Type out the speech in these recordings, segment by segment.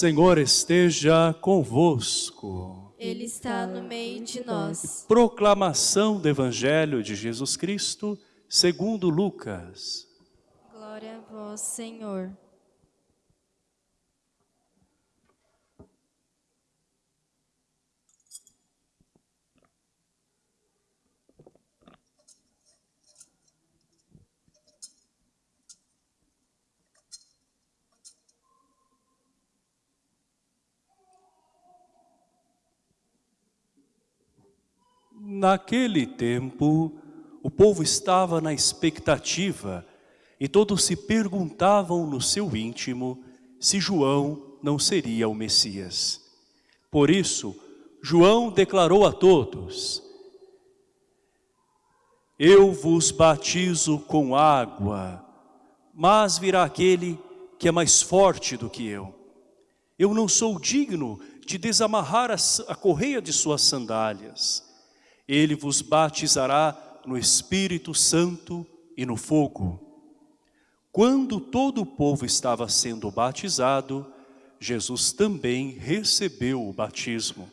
Senhor esteja convosco. Ele está no meio de nós. Proclamação do Evangelho de Jesus Cristo, segundo Lucas. Glória a vós, Senhor. Naquele tempo, o povo estava na expectativa e todos se perguntavam no seu íntimo se João não seria o Messias. Por isso, João declarou a todos, Eu vos batizo com água, mas virá aquele que é mais forte do que eu. Eu não sou digno de desamarrar a, correia de suas sandálias. Ele vos batizará no Espírito Santo e no fogo. Quando todo o povo estava sendo batizado, Jesus também recebeu o batismo.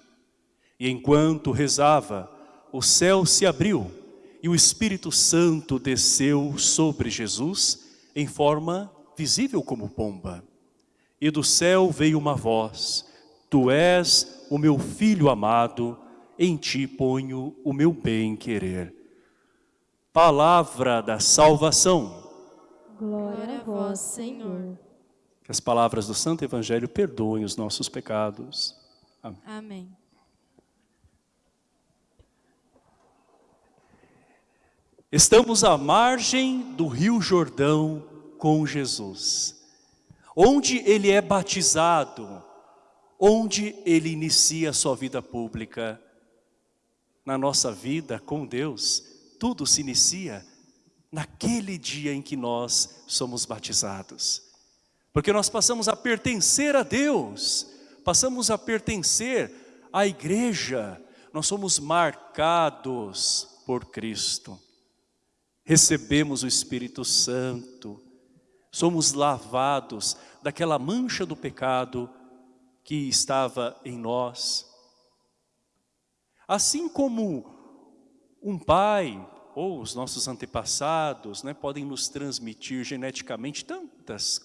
E enquanto rezava, o céu se abriu e o Espírito Santo desceu sobre Jesus em forma visível como pomba. E do céu veio uma voz, Tu és o meu Filho amado, em ti ponho o meu bem-querer. Palavra da salvação. Glória a vós, Senhor. Que as palavras do Santo Evangelho perdoem os nossos pecados. Amém. Amém. Estamos à margem do Rio Jordão com Jesus, onde ele é batizado, onde ele inicia a sua vida pública na nossa vida com Deus, tudo se inicia naquele dia em que nós somos batizados. Porque nós passamos a pertencer a Deus, passamos a pertencer à igreja, nós somos marcados por Cristo. Recebemos o Espírito Santo, somos lavados daquela mancha do pecado que estava em nós. Assim como um pai ou os nossos antepassados né, podem nos transmitir geneticamente tantas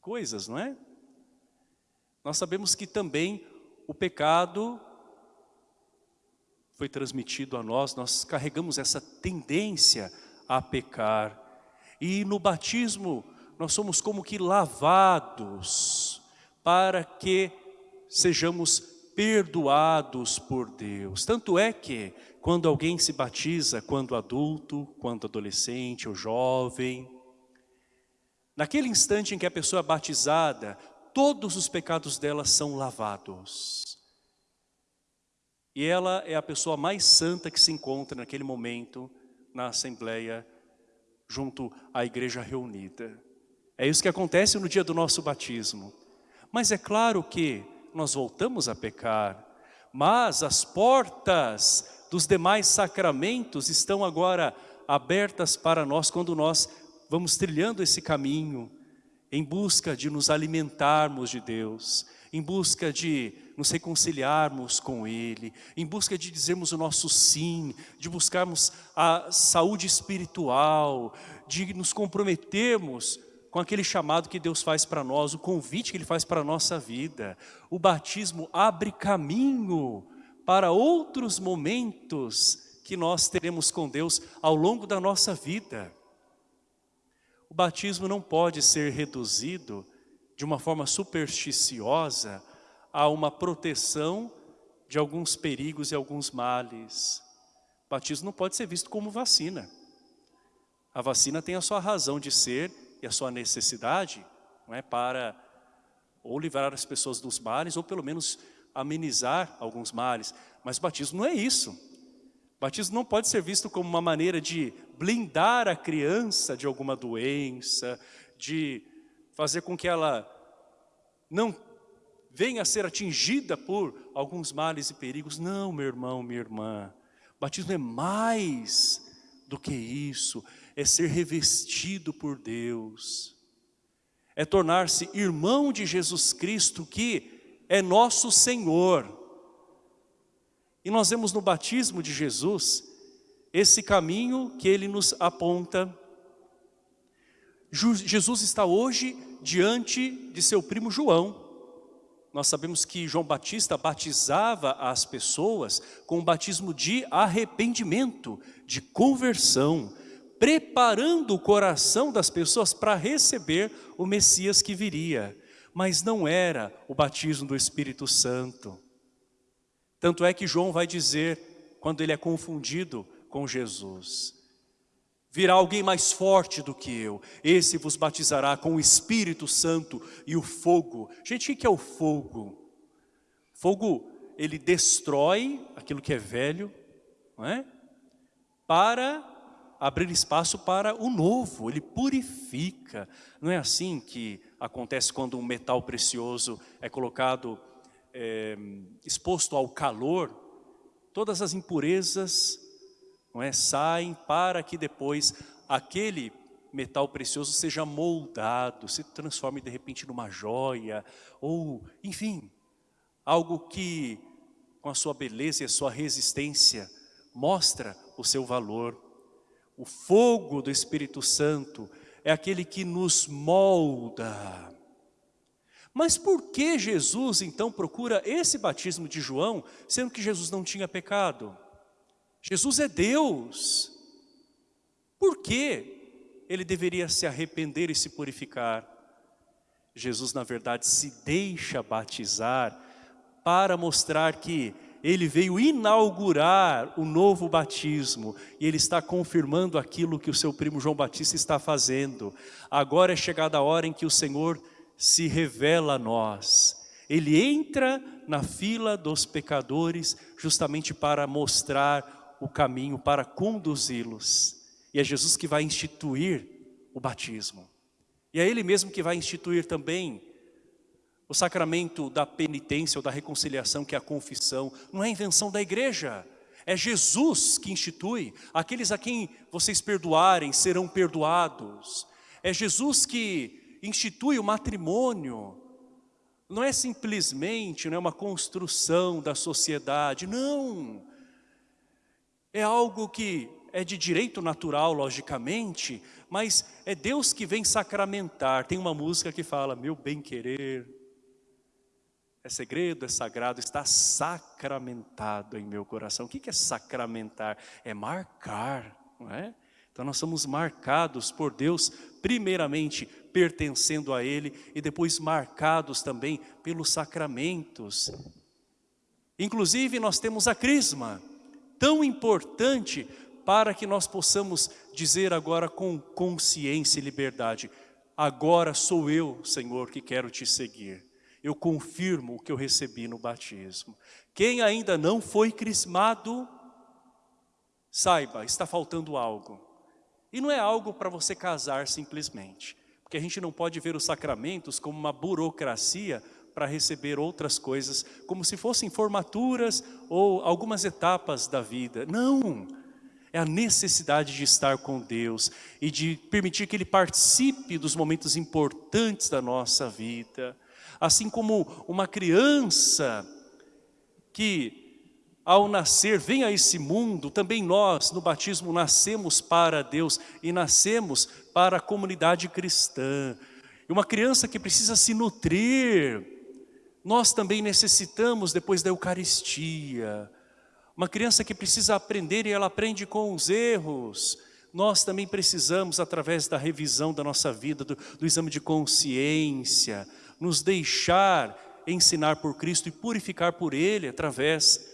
coisas, não é? Nós sabemos que também o pecado foi transmitido a nós, nós carregamos essa tendência a pecar. E no batismo nós somos como que lavados para que sejamos perdoados por Deus. Tanto é que quando alguém se batiza, quando adulto, quando adolescente ou jovem, naquele instante em que a pessoa é batizada, todos os pecados dela são lavados. E ela é a pessoa mais santa que se encontra naquele momento na Assembleia, junto à igreja reunida. É isso que acontece no dia do nosso batismo. Mas é claro que nós voltamos a pecar, mas as portas dos demais sacramentos estão agora abertas para nós quando nós vamos trilhando esse caminho em busca de nos alimentarmos de Deus, em busca de nos reconciliarmos com Ele, em busca de dizermos o nosso sim, de buscarmos a saúde espiritual, de nos comprometermos com aquele chamado que Deus faz para nós, o convite que Ele faz para a nossa vida. O batismo abre caminho para outros momentos que nós teremos com Deus ao longo da nossa vida. O batismo não pode ser reduzido de uma forma supersticiosa a uma proteção de alguns perigos e alguns males. O batismo não pode ser visto como vacina. A vacina tem a sua razão de ser e a sua necessidade não é, para ou livrar as pessoas dos males, ou pelo menos amenizar alguns males. Mas batismo não é isso. Batismo não pode ser visto como uma maneira de blindar a criança de alguma doença, de fazer com que ela não venha a ser atingida por alguns males e perigos. Não, meu irmão, minha irmã. Batismo é mais do que isso é ser revestido por Deus, é tornar-se irmão de Jesus Cristo, que é nosso Senhor. E nós vemos no batismo de Jesus, esse caminho que ele nos aponta. Jesus está hoje diante de seu primo João. Nós sabemos que João Batista batizava as pessoas com um batismo de arrependimento, de conversão, preparando o coração das pessoas para receber o Messias que viria. Mas não era o batismo do Espírito Santo. Tanto é que João vai dizer, quando ele é confundido com Jesus, virá alguém mais forte do que eu, esse vos batizará com o Espírito Santo e o fogo. Gente, o que é o fogo? Fogo, ele destrói aquilo que é velho, não é? Para abrir espaço para o novo, ele purifica. Não é assim que acontece quando um metal precioso é colocado, é, exposto ao calor, todas as impurezas não é, saem para que depois aquele metal precioso seja moldado, se transforme de repente numa joia, ou enfim, algo que com a sua beleza e a sua resistência mostra o seu valor. O fogo do Espírito Santo é aquele que nos molda. Mas por que Jesus então procura esse batismo de João, sendo que Jesus não tinha pecado? Jesus é Deus. Por que ele deveria se arrepender e se purificar? Jesus, na verdade, se deixa batizar para mostrar que ele veio inaugurar o novo batismo e ele está confirmando aquilo que o seu primo João Batista está fazendo. Agora é chegada a hora em que o Senhor se revela a nós. Ele entra na fila dos pecadores justamente para mostrar o caminho, para conduzi-los. E é Jesus que vai instituir o batismo. E é Ele mesmo que vai instituir também o sacramento da penitência ou da reconciliação, que é a confissão, não é invenção da igreja. É Jesus que institui. Aqueles a quem vocês perdoarem serão perdoados. É Jesus que institui o matrimônio. Não é simplesmente não é uma construção da sociedade, não. É algo que é de direito natural, logicamente, mas é Deus que vem sacramentar. Tem uma música que fala, meu bem-querer, é segredo, é sagrado, está sacramentado em meu coração. O que é sacramentar? É marcar, não é? Então nós somos marcados por Deus, primeiramente pertencendo a Ele e depois marcados também pelos sacramentos. Inclusive nós temos a crisma, tão importante para que nós possamos dizer agora com consciência e liberdade, agora sou eu, Senhor, que quero te seguir eu confirmo o que eu recebi no batismo. Quem ainda não foi crismado, saiba, está faltando algo. E não é algo para você casar simplesmente, porque a gente não pode ver os sacramentos como uma burocracia para receber outras coisas, como se fossem formaturas ou algumas etapas da vida. Não! É a necessidade de estar com Deus e de permitir que Ele participe dos momentos importantes da nossa vida assim como uma criança que ao nascer vem a esse mundo, também nós no batismo nascemos para Deus e nascemos para a comunidade cristã. E uma criança que precisa se nutrir, nós também necessitamos depois da Eucaristia. Uma criança que precisa aprender e ela aprende com os erros, nós também precisamos, através da revisão da nossa vida, do, do exame de consciência, nos deixar ensinar por Cristo e purificar por Ele através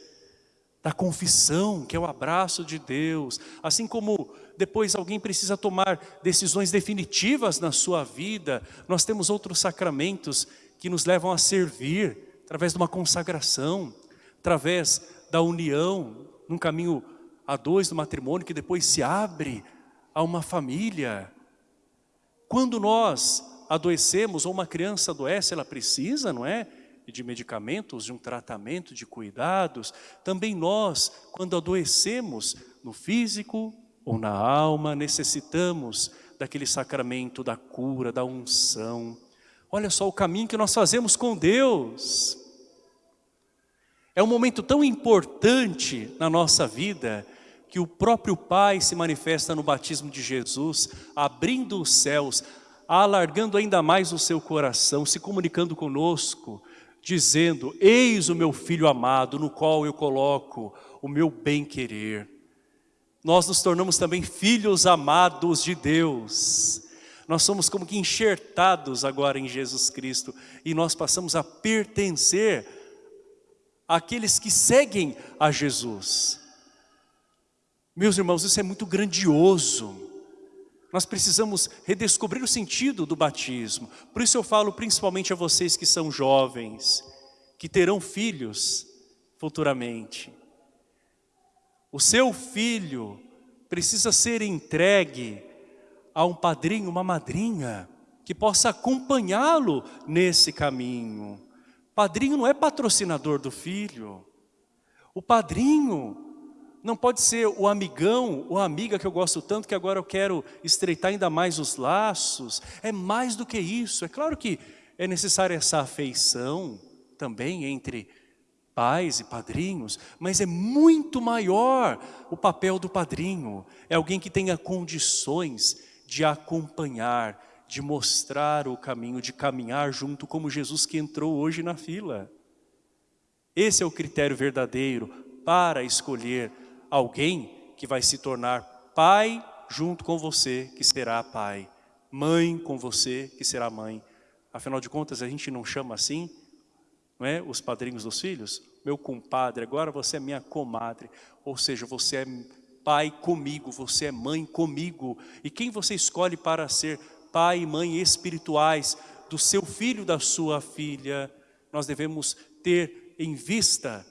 da confissão, que é o abraço de Deus. Assim como depois alguém precisa tomar decisões definitivas na sua vida, nós temos outros sacramentos que nos levam a servir, através de uma consagração, através da união, num caminho a dois do matrimônio, que depois se abre a uma família. Quando nós adoecemos, ou uma criança adoece, ela precisa, não é? De medicamentos, de um tratamento, de cuidados. Também nós, quando adoecemos no físico ou na alma, necessitamos daquele sacramento da cura, da unção. Olha só o caminho que nós fazemos com Deus. É um momento tão importante na nossa vida que o próprio Pai se manifesta no batismo de Jesus, abrindo os céus, alargando ainda mais o seu coração, se comunicando conosco, dizendo, eis o meu Filho amado, no qual eu coloco o meu bem-querer. Nós nos tornamos também filhos amados de Deus. Nós somos como que enxertados agora em Jesus Cristo e nós passamos a pertencer àqueles que seguem a Jesus. Meus irmãos, isso é muito grandioso. Nós precisamos redescobrir o sentido do batismo. Por isso eu falo principalmente a vocês que são jovens, que terão filhos futuramente. O seu filho precisa ser entregue a um padrinho, uma madrinha, que possa acompanhá-lo nesse caminho. Padrinho não é patrocinador do filho. O padrinho não pode ser o amigão a amiga que eu gosto tanto que agora eu quero estreitar ainda mais os laços. É mais do que isso. É claro que é necessária essa afeição também entre pais e padrinhos, mas é muito maior o papel do padrinho. É alguém que tenha condições de acompanhar, de mostrar o caminho, de caminhar junto como Jesus que entrou hoje na fila. Esse é o critério verdadeiro para escolher alguém que vai se tornar pai junto com você, que será pai. Mãe com você, que será mãe. Afinal de contas, a gente não chama assim não é? os padrinhos dos filhos? Meu compadre, agora você é minha comadre. Ou seja, você é pai comigo, você é mãe comigo. E quem você escolhe para ser pai e mãe espirituais do seu filho, da sua filha? Nós devemos ter em vista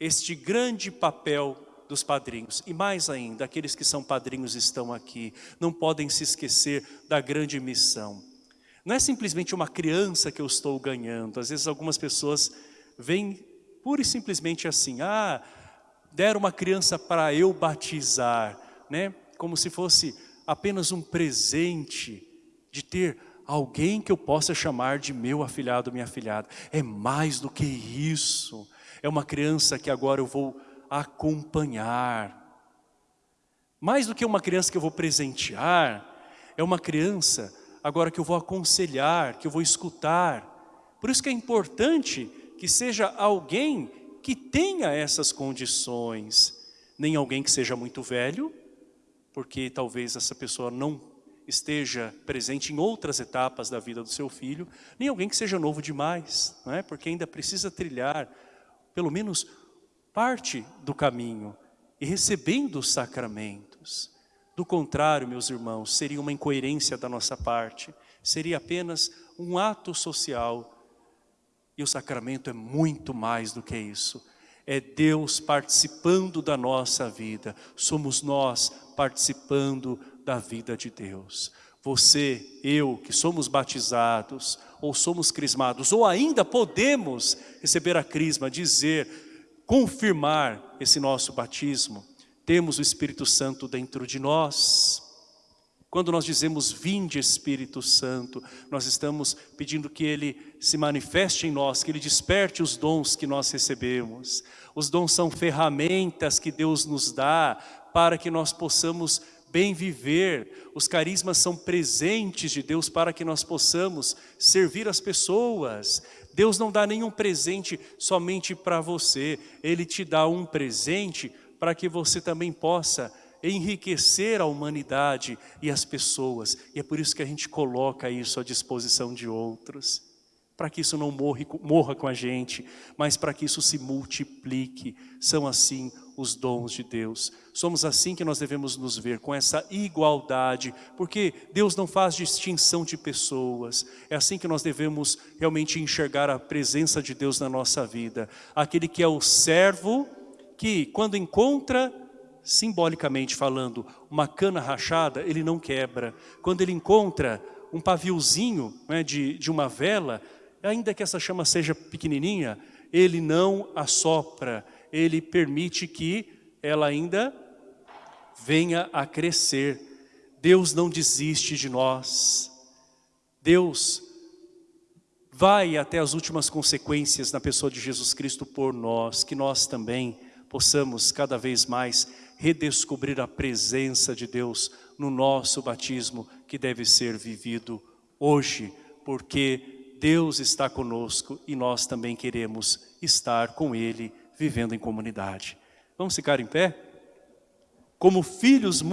este grande papel dos padrinhos. E mais ainda, aqueles que são padrinhos estão aqui, não podem se esquecer da grande missão. Não é simplesmente uma criança que eu estou ganhando. Às vezes algumas pessoas vêm pura e simplesmente assim, ah, deram uma criança para eu batizar, né? Como se fosse apenas um presente de ter alguém que eu possa chamar de meu afilhado, minha afilhada. É mais do que isso. É uma criança que agora eu vou acompanhar. Mais do que uma criança que eu vou presentear, é uma criança agora que eu vou aconselhar, que eu vou escutar. Por isso que é importante que seja alguém que tenha essas condições, nem alguém que seja muito velho, porque talvez essa pessoa não esteja presente em outras etapas da vida do seu filho, nem alguém que seja novo demais, não é? porque ainda precisa trilhar pelo menos parte do caminho e recebendo os sacramentos. Do contrário, meus irmãos, seria uma incoerência da nossa parte, seria apenas um ato social. E o sacramento é muito mais do que isso. É Deus participando da nossa vida, somos nós participando da vida de Deus. Você, eu, que somos batizados, ou somos crismados, ou ainda podemos receber a crisma, dizer, confirmar esse nosso batismo, temos o Espírito Santo dentro de nós. Quando nós dizemos vinde Espírito Santo, nós estamos pedindo que Ele se manifeste em nós, que Ele desperte os dons que nós recebemos. Os dons são ferramentas que Deus nos dá para que nós possamos bem viver. Os carismas são presentes de Deus para que nós possamos servir as pessoas. Deus não dá nenhum presente somente para você, Ele te dá um presente para que você também possa enriquecer a humanidade e as pessoas. E é por isso que a gente coloca isso à disposição de outros para que isso não morre, morra com a gente, mas para que isso se multiplique. São assim os dons de Deus. Somos assim que nós devemos nos ver, com essa igualdade, porque Deus não faz distinção de pessoas. É assim que nós devemos realmente enxergar a presença de Deus na nossa vida. Aquele que é o servo, que quando encontra simbolicamente falando, uma cana rachada, ele não quebra. Quando ele encontra um paviozinho né, de, de uma vela, ainda que essa chama seja pequenininha, ele não assopra, ele permite que ela ainda venha a crescer. Deus não desiste de nós. Deus vai até as últimas consequências na pessoa de Jesus Cristo por nós, que nós também possamos cada vez mais redescobrir a presença de Deus no nosso batismo que deve ser vivido hoje, porque Deus está conosco e nós também queremos estar com Ele, vivendo em comunidade. Vamos ficar em pé? Como filhos